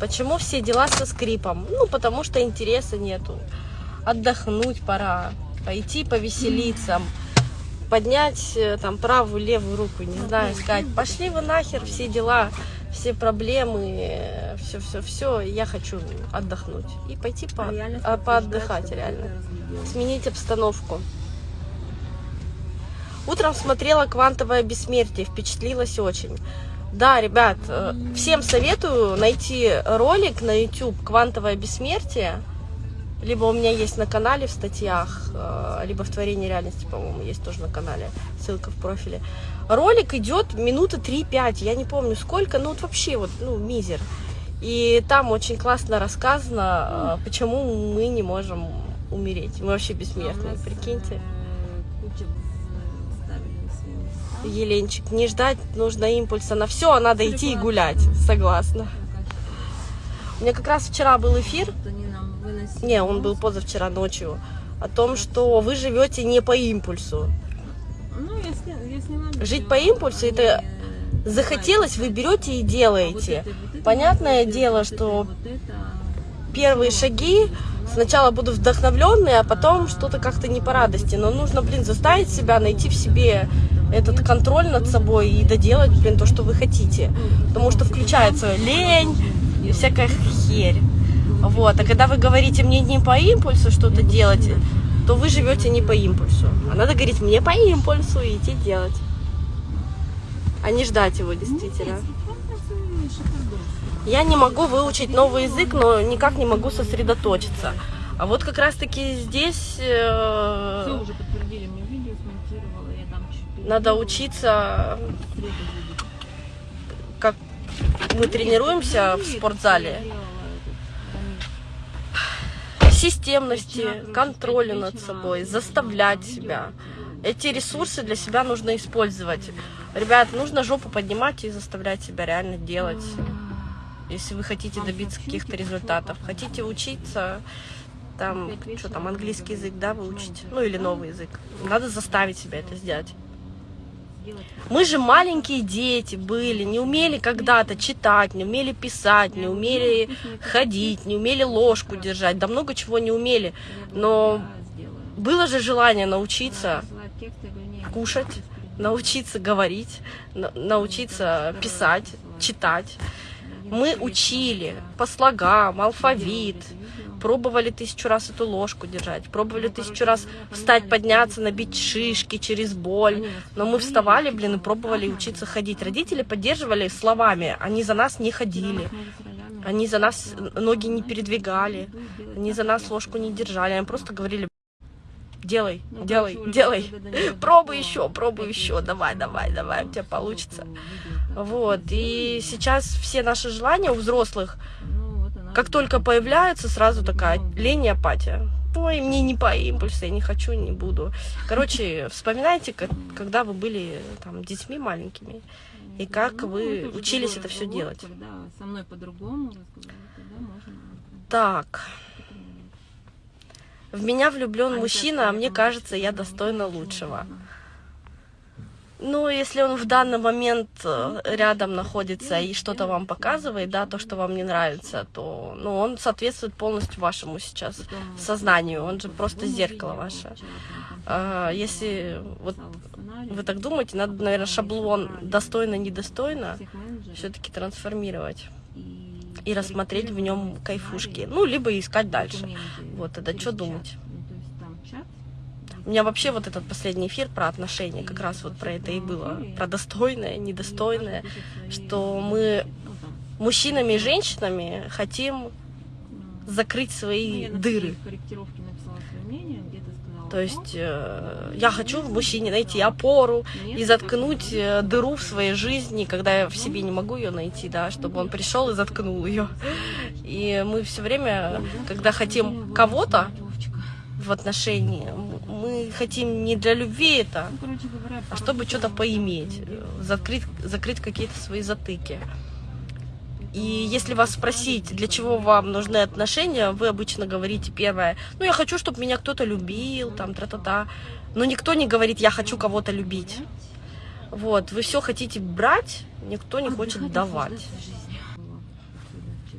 Почему все дела со скрипом? Ну, потому что интереса нету. Отдохнуть пора, пойти повеселиться, поднять э, там правую, левую руку, не знаю, сказать, пошли вы нахер, все дела, все проблемы, все-все-все, я хочу отдохнуть. И пойти по, а, поотдыхать реально, сменить обстановку. Утром смотрела «Квантовое бессмертие», впечатлилась очень. Да, ребят, э, всем советую найти ролик на YouTube «Квантовое бессмертие». Либо у меня есть на канале в статьях, э, либо в творении реальности, по-моему, есть тоже на канале, ссылка в профиле. Ролик идет минуты 3-5, я не помню сколько, ну вот вообще вот, ну, мизер. И там очень классно рассказано, э, почему мы не можем умереть. Мы вообще бессмертные, прикиньте. Еленчик, не ждать нужно импульса на все, а надо идти и гулять. Согласна. У меня как раз вчера был эфир. Не, он был позавчера ночью. О том, что вы живете не по импульсу. Жить по импульсу это захотелось, вы берете и делаете. Понятное дело, что первые шаги сначала будут вдохновленные, а потом что-то как-то не по радости. Но нужно, блин, заставить себя, найти в себе этот контроль над собой и доделать, блин, то, что вы хотите. Потому что включается лень и всякая херь. Вот. А когда вы говорите мне не по импульсу что-то делать, то вы живете не по импульсу. А надо говорить мне по импульсу и идти делать. А не ждать его действительно. Я не могу выучить новый язык, но никак не могу сосредоточиться. А вот как раз таки здесь... Э... Все уже подтвердили надо учиться, как мы тренируемся в спортзале, системности, контроля над собой, заставлять себя. Эти ресурсы для себя нужно использовать. Ребят, нужно жопу поднимать и заставлять себя реально делать, если вы хотите добиться каких-то результатов. Хотите учиться, там, что там, английский язык, да, выучить, ну или новый язык. Надо заставить себя это сделать. Мы же маленькие дети были, не умели когда-то читать, не умели писать, не умели ходить, не умели ложку держать, да много чего не умели. Но было же желание научиться кушать, научиться говорить, научиться писать, читать. Мы учили по слогам, алфавит, пробовали тысячу раз эту ложку держать, пробовали тысячу раз встать, подняться, набить шишки через боль. Но мы вставали, блин, и пробовали учиться ходить. Родители поддерживали словами, они за нас не ходили. Они за нас ноги не передвигали, они за нас ложку не держали, они просто говорили, делай, ну, делай, короче, делай, пробуй еще, пробуй еще, давай, давай, давай, у тебя получится. Вот, и сейчас все наши желания у взрослых, как только появляется, сразу такая лень и апатия. Ой, мне не по импульсу, я не хочу, не буду. Короче, вспоминайте, как, когда вы были там детьми маленькими, и как ну, вы учились это все делать. Со мной по-другому Так. В меня влюблен мужчина, а мне кажется, я достойна лучшего. Ну, если он в данный момент э, рядом находится и что-то вам показывает, да, то, что вам не нравится, то, ну, он соответствует полностью вашему сейчас сознанию, он же просто зеркало ваше. А, если вот вы так думаете, надо, наверное, шаблон достойно-недостойно все-таки трансформировать и рассмотреть в нем кайфушки, ну, либо искать дальше. Вот, тогда что думать? У меня вообще вот этот последний эфир про отношения, как раз вот про это и было. Про достойное, недостойное, что мы мужчинами и женщинами хотим закрыть свои дыры. То есть э, я хочу в мужчине найти опору и заткнуть э, дыру в своей жизни, когда я в себе не могу ее найти, да, чтобы он пришел и заткнул ее. И мы все время, когда хотим кого-то, в отношении. Мы хотим не для любви это, а чтобы что-то поиметь, закрыть, закрыть какие-то свои затыки. И если вас спросить, для чего вам нужны отношения, вы обычно говорите первое, ну я хочу, чтобы меня кто-то любил, там, тра-та-та. Но никто не говорит, я хочу кого-то любить. Вот, вы все хотите брать, никто не хочет давать.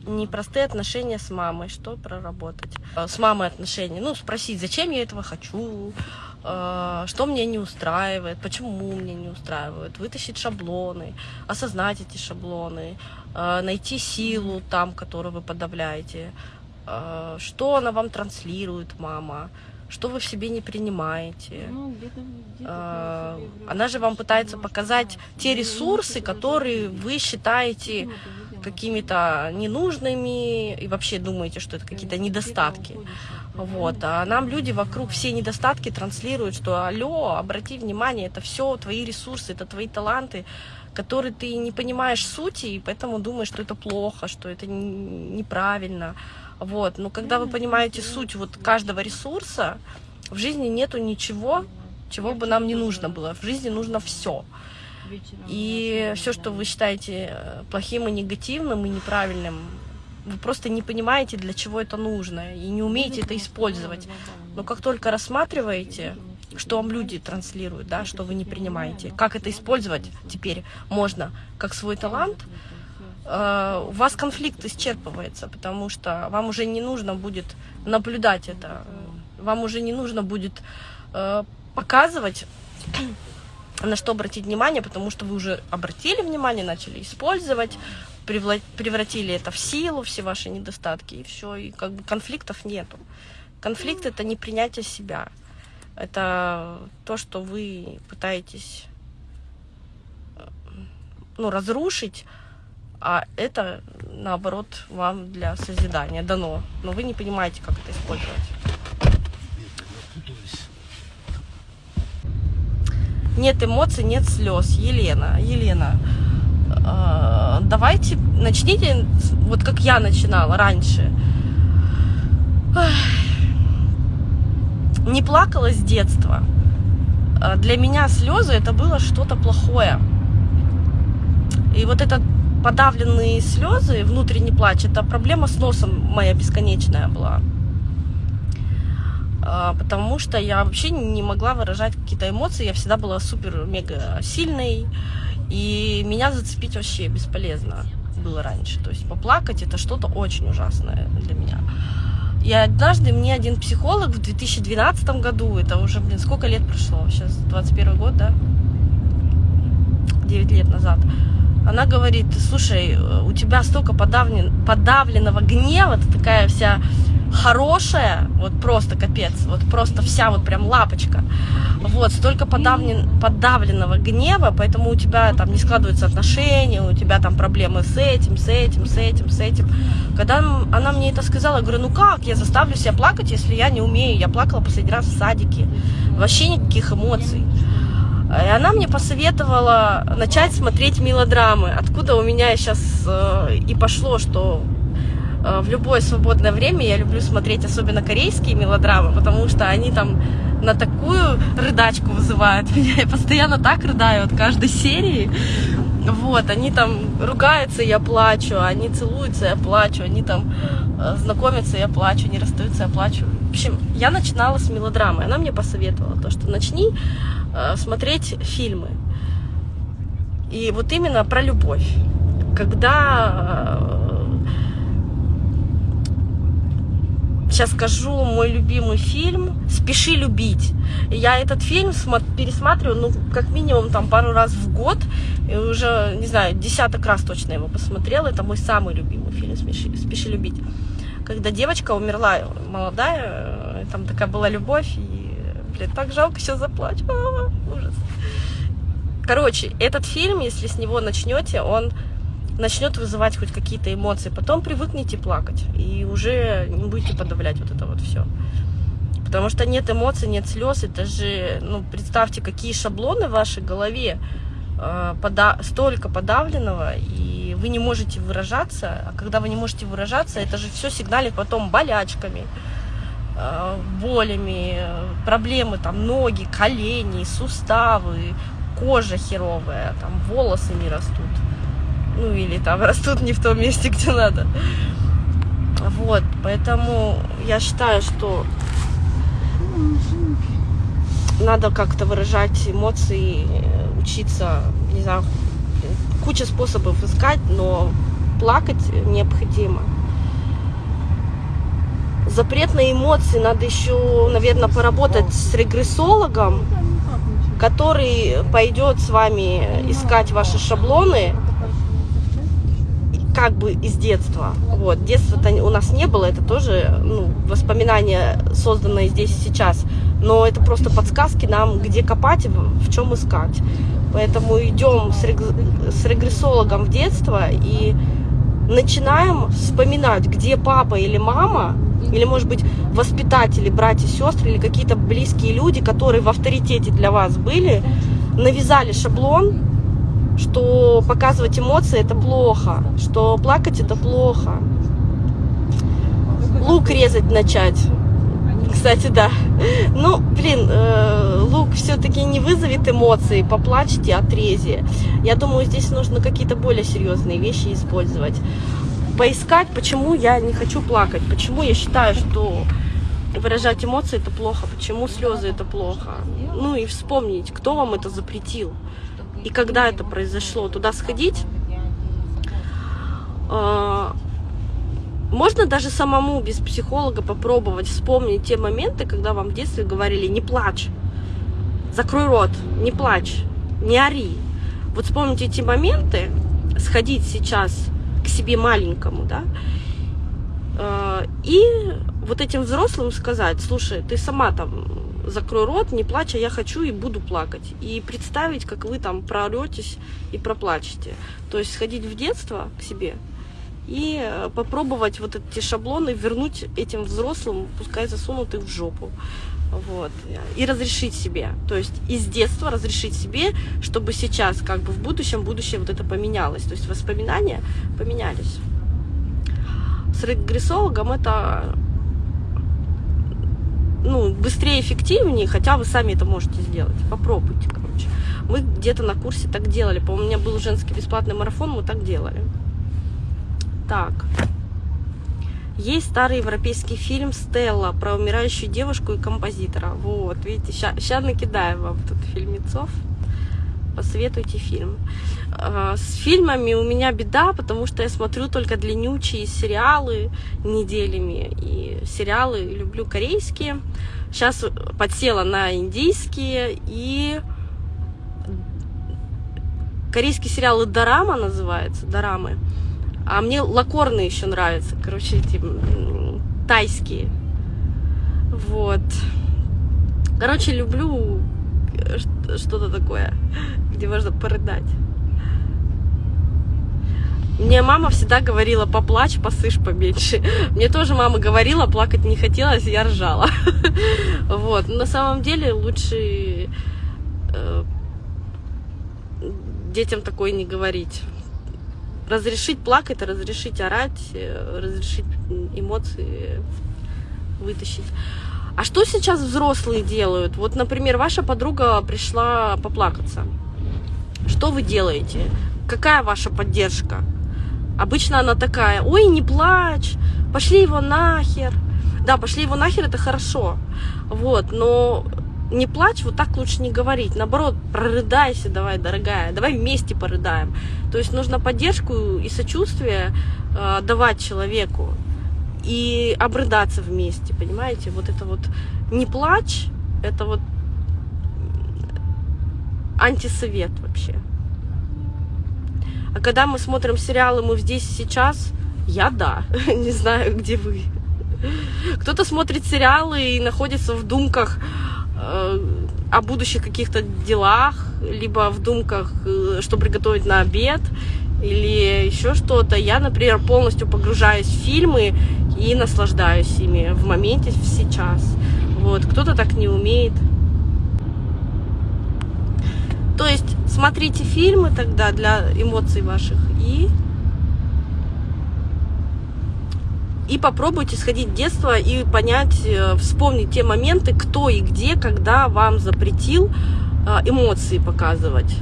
непростые отношения с мамой, что проработать. Э, С мамой отношения, ну, спросить, зачем я этого хочу, что меня не устраивает, почему меня не устраивает, вытащить шаблоны, осознать эти шаблоны, э, найти силу там, которую вы подавляете, э, что она вам транслирует, мама, что вы в себе не принимаете. Ну, где-то, где-то Э, я себе Она же вам пытается показать те ресурсы, которые вы считаете ну, какими-то ненужными и вообще думаете, что это какие-то недостатки. Вот, а нам люди вокруг все недостатки транслируют, что алло, обрати внимание, это все твои ресурсы, это твои таланты, которые ты не понимаешь сути, и поэтому думаешь, что это плохо, что это неправильно. Вот, но когда вы понимаете суть вот каждого ресурса, в жизни нету ничего, чего бы нам не нужно было. В жизни нужно все. И все, что вы считаете э, плохим и негативным и неправильным, вы просто не понимаете, для чего это нужно, и не умеете это использовать. Но как только рассматриваете, что вам люди транслируют, да, что вы не принимаете, как это использовать теперь можно как свой талант, у вас конфликт исчерпывается, потому что вам уже не нужно будет наблюдать это, вам уже не нужно будет э, показывать, на что обратить внимание, потому что вы уже обратили внимание, начали использовать, превратили это в силу, все ваши недостатки, и все, и как бы конфликтов нету. Конфликт это не принятие себя, это то, что вы пытаетесь э, ну, разрушить, а это, наоборот, вам для созидания дано. Но вы не понимаете, как это использовать. Нет эмоций, нет слез. Елена, Елена, э, давайте начните, вот как я начинала раньше. Не плакала с детства. Э, Для меня слезы это было что-то плохое. И вот этот подавленные слезы, внутренний плач, это проблема с носом моя бесконечная была. А, Потому что я вообще не могла выражать какие-то эмоции. Я всегда была супер-мега сильной. И меня зацепить вообще бесполезно было раньше. То есть поплакать это что-то очень ужасное для меня. И однажды мне один психолог в 2012 году, это уже, блин, сколько лет прошло? Сейчас 21 год, да? 9 лет назад. Она говорит, слушай, у тебя столько подавлен, подавленного гнева, ты такая вся хорошая, вот просто капец, вот просто вся вот прям лапочка. Вот, столько подавлен, подавленного гнева, поэтому у тебя там не складываются отношения, у тебя там проблемы с этим, с этим, с этим, с этим. Когда она мне это сказала, я говорю, ну как, я заставлю себя плакать, если я не умею. Я плакала последний раз в садике. Вообще никаких эмоций. И она мне посоветовала начать смотреть мелодрамы. Откуда у меня сейчас э, и пошло, что э, в любое свободное время я люблю смотреть особенно корейские мелодрамы, потому что они там на такую рыдачку вызывают меня. Я постоянно так рыдаю от каждой серии. Вот, они там ругаются, я плачу, они целуются, я плачу, они там э, знакомятся, я плачу, они расстаются, я плачу. В общем, я начинала с мелодрамы. Она мне посоветовала то, что начни э, смотреть фильмы. И вот именно про любовь. Когда сейчас скажу мой любимый фильм «Спеши любить». Я этот фильм пересматриваю, ну, как минимум, там, пару раз в год. И уже, не знаю, десяток раз точно его посмотрела. Это мой самый любимый фильм «Спеши, Спеши любить». Когда девочка умерла, молодая, там такая была любовь, и, блин, так жалко, сейчас заплачу. А, ужас. Короче, этот фильм, если с него начнете, он начнет вызывать хоть какие-то эмоции. Потом привыкнете плакать и уже не будете подавлять вот это вот все. Потому что нет эмоций, нет слез. Это же, ну, представьте, какие шаблоны в вашей голове. э, пода- столько подавленного, и вы не можете выражаться. А когда вы не можете выражаться, это же все сигналит потом болячками, э, болями, проблемы, там, ноги, колени, суставы, кожа херовая, там, волосы не растут. Ну, или там растут не в том месте, где надо. Вот, поэтому я считаю, что надо как-то выражать эмоции, учиться, не знаю, куча способов искать, но плакать необходимо. Запрет на эмоции надо еще, наверное, поработать с регрессологом, который пойдет с вами искать ваши шаблоны как бы из детства. Вот. Детства-то у нас не было, это тоже ну, воспоминания, созданные здесь и сейчас. Но это просто подсказки нам, где копать и в чем искать. Поэтому идем с, с регрессологом в детство и начинаем вспоминать, где папа или мама, или, может быть, воспитатели, братья, сестры, или какие-то близкие люди, которые в авторитете для вас были, навязали шаблон, что показывать эмоции это плохо, что плакать это плохо. Лук резать начать. Кстати, да. Ну, блин, э, лук все-таки не вызовет эмоции, поплачьте, отрезе. Я думаю, здесь нужно какие-то более серьезные вещи использовать. Поискать, почему я не хочу плакать, почему я считаю, что выражать эмоции это плохо, почему слезы это плохо. Ну и вспомнить, кто вам это запретил и когда это произошло, туда сходить. А, можно даже самому без психолога попробовать вспомнить те моменты, когда вам в детстве говорили «не плачь», «закрой рот», «не плачь», «не ори». Вот вспомните эти моменты, сходить сейчас к себе маленькому, да, а, и вот этим взрослым сказать, слушай, ты сама там закрой рот, не плачь, а я хочу и буду плакать. И представить, как вы там прооретесь и проплачете. То есть сходить в детство к себе и э, попробовать вот эти шаблоны вернуть этим взрослым, пускай засунут их в жопу. Вот. И разрешить себе. То есть из детства разрешить себе, чтобы сейчас, как бы в будущем, будущее вот это поменялось. То есть воспоминания поменялись. С регрессологом это ну, быстрее, эффективнее, хотя вы сами это можете сделать. Попробуйте, короче. Мы где-то на курсе так делали. По-моему, у меня был женский бесплатный марафон, мы так делали. Так. Есть старый европейский фильм «Стелла» про умирающую девушку и композитора. Вот, видите, сейчас накидаем вам тут фильмецов посоветуйте фильм. А, с фильмами у меня беда, потому что я смотрю только длиннючие сериалы неделями. И сериалы люблю корейские. Сейчас подсела на индийские и корейские сериалы Дорама называется, Дорамы. А мне лакорные еще нравятся, короче, эти тайские. Вот. Короче, люблю что-то такое, где можно порыдать. Мне мама всегда говорила, поплачь, посышь поменьше. Мне тоже мама говорила, плакать не хотелось, я ржала. Вот. На самом деле лучше э, детям такое не говорить. Разрешить плакать, разрешить орать, э, разрешить эмоции вытащить. А что сейчас взрослые делают? Вот, например, ваша подруга пришла поплакаться. Что вы делаете? Какая ваша поддержка? Обычно она такая, ой, не плачь, пошли его нахер. Да, пошли его нахер, это хорошо. Вот, но не плачь, вот так лучше не говорить. Наоборот, прорыдайся, давай, дорогая, давай вместе порыдаем. То есть нужно поддержку и сочувствие э, давать человеку и обрыдаться вместе, понимаете? Вот это вот не плачь, это вот антисовет вообще. А когда мы смотрим сериалы «Мы здесь сейчас», я да, не знаю, где вы. Кто-то смотрит сериалы и находится в думках о будущих каких-то делах, либо в думках, э, что приготовить на обед, или еще что-то. Я, например, полностью погружаюсь в фильмы и наслаждаюсь ими в моменте, в сейчас. Вот, кто-то так не умеет. То есть смотрите фильмы тогда для эмоций ваших и и попробуйте сходить в детство и понять, э, вспомнить те моменты, кто и где, когда вам запретил э, эмоции показывать.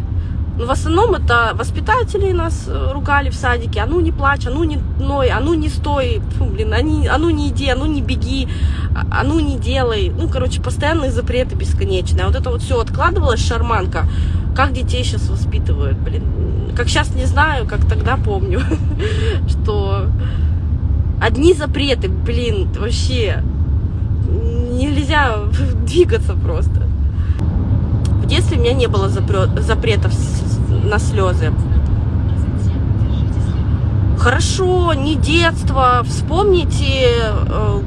Но в основном это воспитатели нас э, ругали в садике, а ну не плачь, а ну не ной, а ну не стой, Фу, блин, а, не, а ну не иди, а ну не беги, а, а ну не делай. Ну, короче, постоянные запреты бесконечные. А вот это вот все откладывалось, шарманка. Как детей сейчас воспитывают, блин. как сейчас не знаю, как тогда помню, что одни запреты, блин, вообще нельзя двигаться просто. В детстве у меня не было запретов на слезы. Хорошо, не детство. Вспомните, э,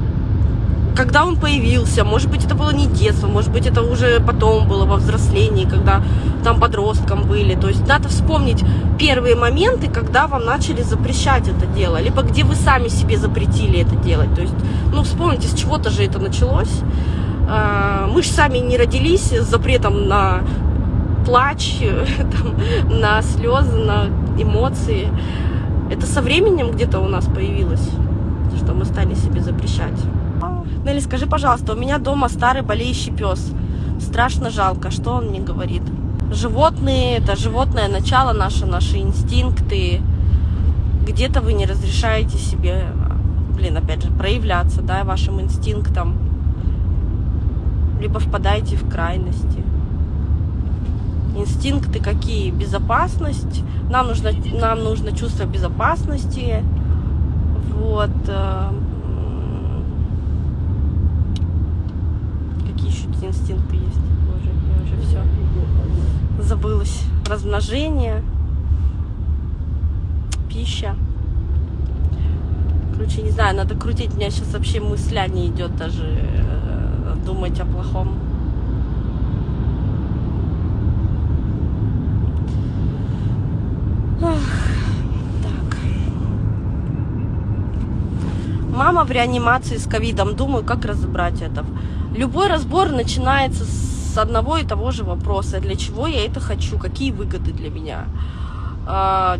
когда он появился. Может быть, это было не детство, может быть, это уже потом было во взрослении, когда там подростком были. То есть надо вспомнить первые моменты, когда вам начали запрещать это дело, либо где вы сами себе запретили это делать. То есть, ну, вспомните, с чего-то же это началось. А, мы же сами не родились с запретом на плач, там, на слезы, на эмоции. Это со временем где-то у нас появилось, что мы стали себе запрещать. Нелли, скажи, пожалуйста, у меня дома старый болеющий пес. Страшно жалко, что он мне говорит? Животные, это животное начало наше, наши инстинкты. Где-то вы не разрешаете себе, блин, опять же, проявляться, да, вашим инстинктам. Либо впадаете в крайности. Инстинкты какие? Безопасность. Нам нужно, нам нужно чувство безопасности. Вот. Э, какие инстинкты есть? Боже, я уже все забылась. Размножение, пища. Короче, не знаю, надо крутить. У меня сейчас вообще мысля не идет даже э, думать о плохом. Так. Мама в реанимации с ковидом. Думаю, как разобрать это. Любой разбор начинается с одного и того же вопроса. Для чего я это хочу? Какие выгоды для меня? А,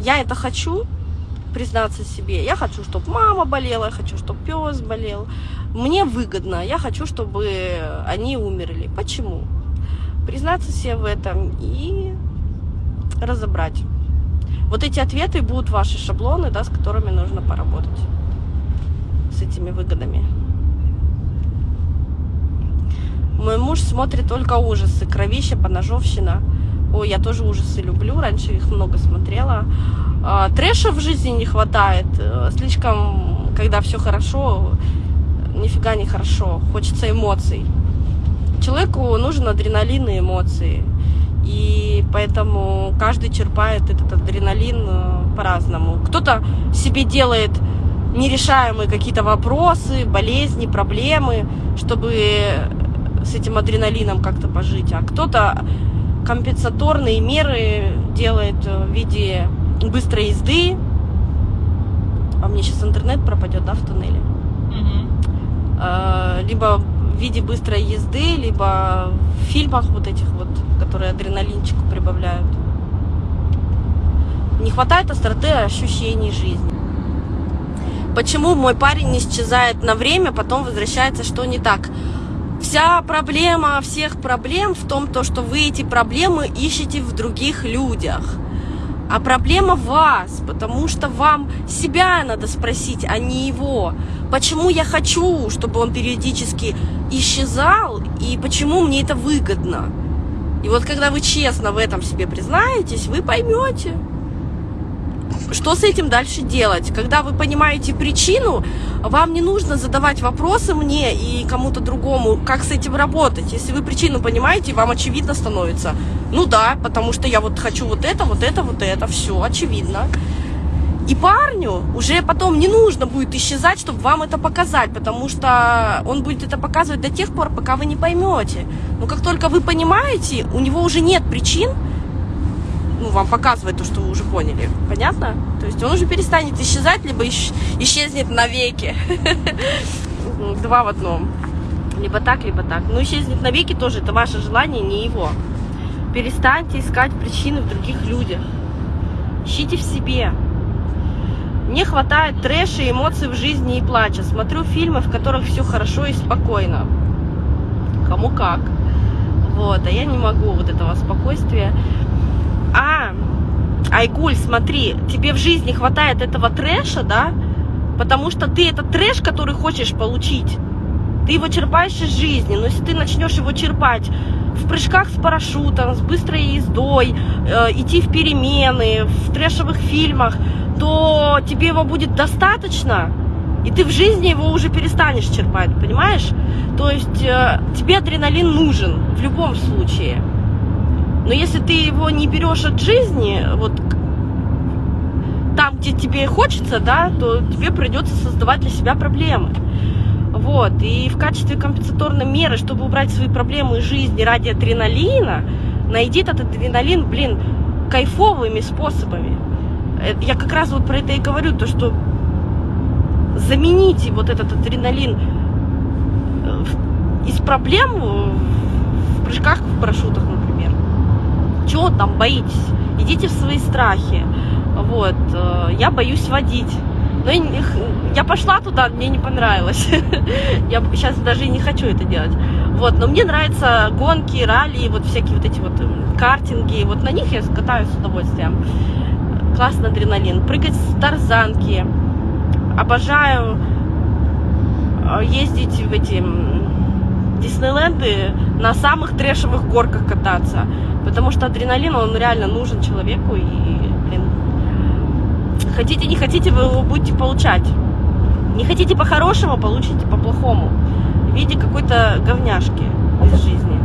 я это хочу, признаться себе. Я хочу, чтобы мама болела, я хочу, чтобы пес болел. Мне выгодно. Я хочу, чтобы они умерли. Почему? Признаться себе в этом и разобрать. Вот эти ответы будут ваши шаблоны, да, с которыми нужно поработать. С этими выгодами. Мой муж смотрит только ужасы. Кровища, поножовщина. Ой, я тоже ужасы люблю. Раньше их много смотрела. А, трэша в жизни не хватает. Э, слишком, когда все хорошо, нифига не хорошо. Хочется эмоций. Человеку нужен адреналин и эмоции. И поэтому каждый черпает этот адреналин э, по-разному. Кто-то себе делает нерешаемые какие-то вопросы, болезни, проблемы, чтобы с этим адреналином как-то пожить. А кто-то компенсаторные меры делает в виде быстрой езды. А мне сейчас интернет пропадет, да, в туннеле? Угу. Либо в виде быстрой езды, либо в фильмах вот этих вот, которые адреналинчику прибавляют. Не хватает остроты ощущений жизни. Почему мой парень исчезает на время, потом возвращается, что не так? Вся проблема всех проблем в том, то, что вы эти проблемы ищете в других людях. А проблема вас, потому что вам себя надо спросить, а не его. Почему я хочу, чтобы он периодически исчезал, и почему мне это выгодно? И вот когда вы честно в этом себе признаетесь, вы поймете, что с этим дальше делать. Когда вы понимаете причину, вам не нужно задавать вопросы мне и кому-то другому, как с этим работать. Если вы причину понимаете, вам очевидно становится. Ну да, потому что я вот хочу вот это, вот это, вот это, все очевидно. И парню уже потом не нужно будет исчезать, чтобы вам это показать, потому что он будет это показывать до тех пор, пока вы не поймете. Но как только вы понимаете, у него уже нет причин ну, вам показывать то, что вы уже поняли. Понятно? То есть он уже перестанет исчезать, либо исчезнет навеки. Два в одном. Либо так, либо так. Но исчезнет навеки тоже, это ваше желание, не его. Перестаньте искать причины в других людях. Ищите в себе. Мне хватает трэша эмоций в жизни и плача. Смотрю фильмы, в которых все хорошо и спокойно. Кому как. Вот, а я не могу вот этого спокойствия. Айгуль, смотри, тебе в жизни хватает этого трэша, да? Потому что ты этот трэш, который хочешь получить, ты его черпаешь из жизни. Но если ты начнешь его черпать в прыжках с парашютом, с быстрой ездой, э, идти в перемены, в трэшевых фильмах, то тебе его будет достаточно, и ты в жизни его уже перестанешь черпать, понимаешь? То есть э, тебе адреналин нужен в любом случае. Но если ты его не берешь от жизни, вот там, где тебе хочется, да, то тебе придется создавать для себя проблемы. Вот. И в качестве компенсаторной меры, чтобы убрать свои проблемы из жизни ради адреналина, найди этот адреналин, блин, кайфовыми способами. Э, я как раз вот про это и говорю, то, что замените вот этот адреналин э, из проблем в прыжках в парашютах, например. Чего там боитесь? Идите в свои страхи. Вот. Э, я боюсь водить. Но я, пошла туда, мне не понравилось. я сейчас даже и не хочу это делать. Вот, но мне нравятся гонки, ралли, вот всякие вот эти вот картинги. Вот на них я катаюсь с удовольствием. Классный адреналин. Прыгать с тарзанки. Обожаю ездить в эти Диснейленды на самых трэшевых горках кататься. Потому что адреналин, он реально нужен человеку. И Хотите, не хотите, вы его будете получать. Не хотите по-хорошему, получите по-плохому. В виде какой-то говняшки из жизни.